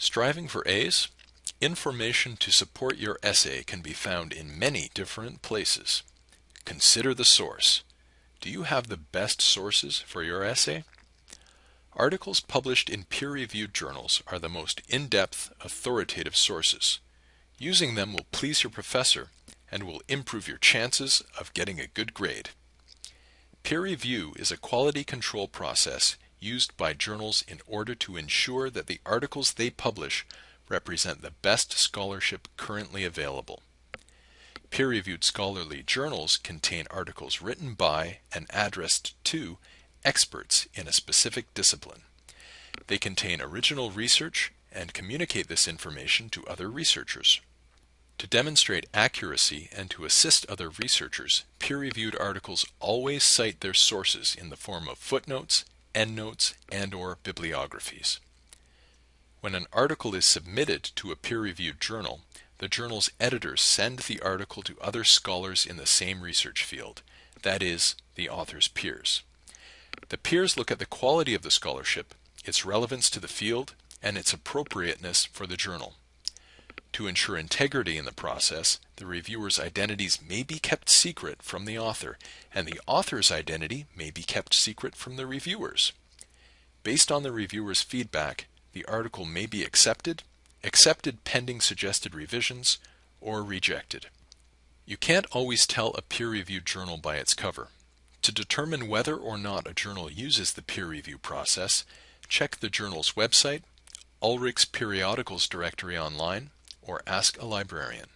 Striving for A's? Information to support your essay can be found in many different places. Consider the source. Do you have the best sources for your essay? Articles published in peer-reviewed journals are the most in-depth, authoritative sources. Using them will please your professor and will improve your chances of getting a good grade. Peer review is a quality control process used by journals in order to ensure that the articles they publish represent the best scholarship currently available. Peer-reviewed scholarly journals contain articles written by and addressed to experts in a specific discipline. They contain original research and communicate this information to other researchers. To demonstrate accuracy and to assist other researchers, peer-reviewed articles always cite their sources in the form of footnotes, endnotes, and or bibliographies. When an article is submitted to a peer-reviewed journal, the journal's editors send the article to other scholars in the same research field, that is, the author's peers. The peers look at the quality of the scholarship, its relevance to the field, and its appropriateness for the journal. To ensure integrity in the process, the reviewer's identities may be kept secret from the author, and the author's identity may be kept secret from the reviewers. Based on the reviewer's feedback, the article may be accepted, accepted pending suggested revisions, or rejected. You can't always tell a peer-reviewed journal by its cover. To determine whether or not a journal uses the peer review process, check the journal's website, Ulrich's periodicals directory online, or ask a librarian.